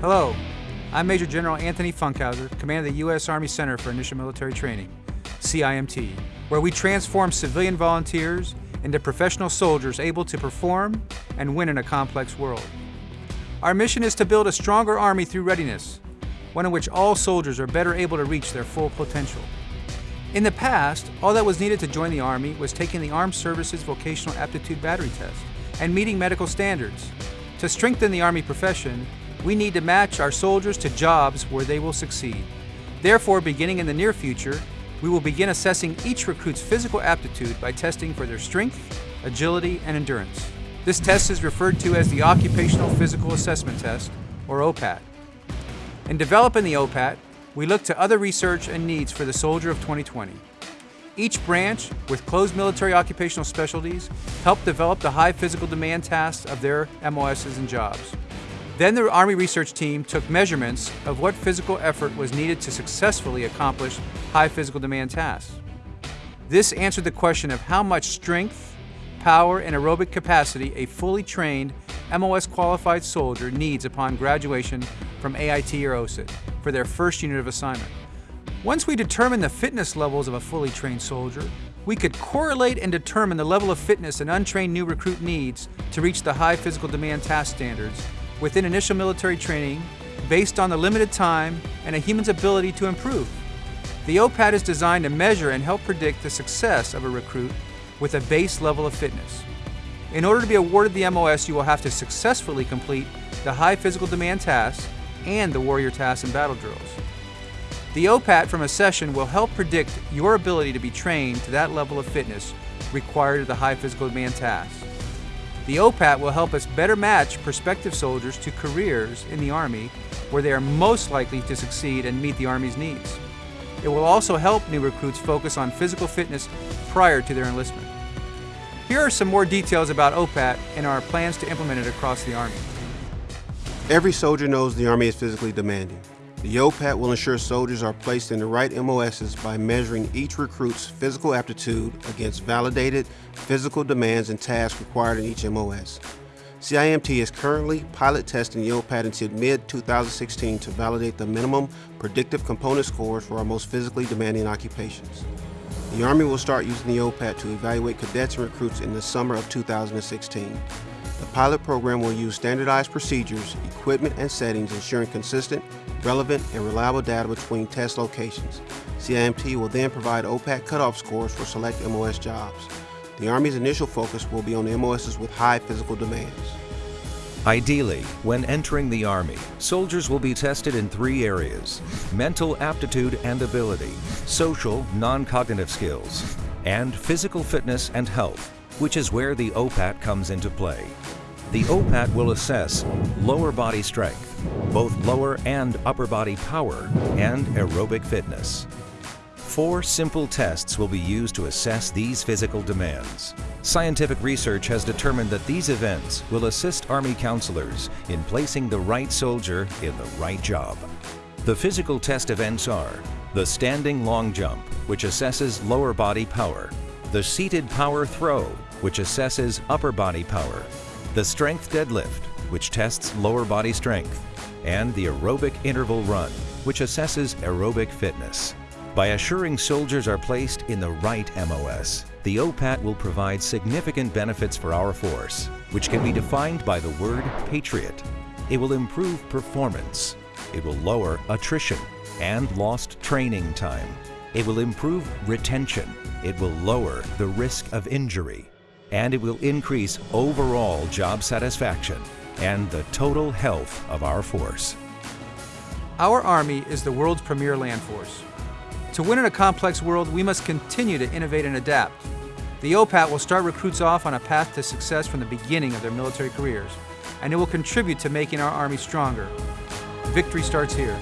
Hello, I'm Major General Anthony Funkhouser, Commander of the U.S. Army Center for Initial Military Training, CIMT, where we transform civilian volunteers into professional soldiers able to perform and win in a complex world. Our mission is to build a stronger Army through readiness, one in which all soldiers are better able to reach their full potential. In the past, all that was needed to join the Army was taking the Armed Services Vocational Aptitude Battery Test and meeting medical standards. To strengthen the Army profession, we need to match our soldiers to jobs where they will succeed. Therefore, beginning in the near future, we will begin assessing each recruit's physical aptitude by testing for their strength, agility, and endurance. This test is referred to as the Occupational Physical Assessment Test, or OPAT. In developing the OPAT, we look to other research and needs for the soldier of 2020. Each branch, with closed military occupational specialties, helped develop the high physical demand tasks of their MOSs and jobs. Then the Army research team took measurements of what physical effort was needed to successfully accomplish high physical demand tasks. This answered the question of how much strength, power, and aerobic capacity a fully trained MOS qualified soldier needs upon graduation from AIT or OSUT for their first unit of assignment. Once we determine the fitness levels of a fully trained soldier, we could correlate and determine the level of fitness an untrained new recruit needs to reach the high physical demand task standards within initial military training based on the limited time and a human's ability to improve. The OPAT is designed to measure and help predict the success of a recruit with a base level of fitness. In order to be awarded the MOS, you will have to successfully complete the high physical demand tasks and the warrior tasks and battle drills. The OPAT from a session will help predict your ability to be trained to that level of fitness required of the high physical demand tasks. The OPAT will help us better match prospective soldiers to careers in the Army where they are most likely to succeed and meet the Army's needs. It will also help new recruits focus on physical fitness prior to their enlistment. Here are some more details about OPAT and our plans to implement it across the Army. Every soldier knows the Army is physically demanding. The OPAT will ensure soldiers are placed in the right MOSs by measuring each recruit's physical aptitude against validated physical demands and tasks required in each MOS. CIMT is currently pilot testing the OPAT until mid-2016 to validate the minimum predictive component scores for our most physically demanding occupations. The Army will start using the OPAT to evaluate cadets and recruits in the summer of 2016. The pilot program will use standardized procedures, equipment, and settings ensuring consistent, relevant, and reliable data between test locations. CIMT will then provide OPAT cutoff scores for select MOS jobs. The Army's initial focus will be on MOSs with high physical demands. Ideally, when entering the Army, soldiers will be tested in three areas mental aptitude and ability, social, non cognitive skills, and physical fitness and health, which is where the OPAT comes into play. The OPAT will assess lower body strength, both lower and upper body power, and aerobic fitness. Four simple tests will be used to assess these physical demands. Scientific research has determined that these events will assist Army counselors in placing the right soldier in the right job. The physical test events are the standing long jump, which assesses lower body power, the seated power throw, which assesses upper body power, the strength deadlift, which tests lower body strength, and the aerobic interval run, which assesses aerobic fitness. By assuring soldiers are placed in the right MOS, the OPAT will provide significant benefits for our force, which can be defined by the word Patriot. It will improve performance. It will lower attrition and lost training time. It will improve retention. It will lower the risk of injury and it will increase overall job satisfaction and the total health of our force. Our Army is the world's premier land force. To win in a complex world, we must continue to innovate and adapt. The OPAT will start recruits off on a path to success from the beginning of their military careers, and it will contribute to making our Army stronger. Victory starts here.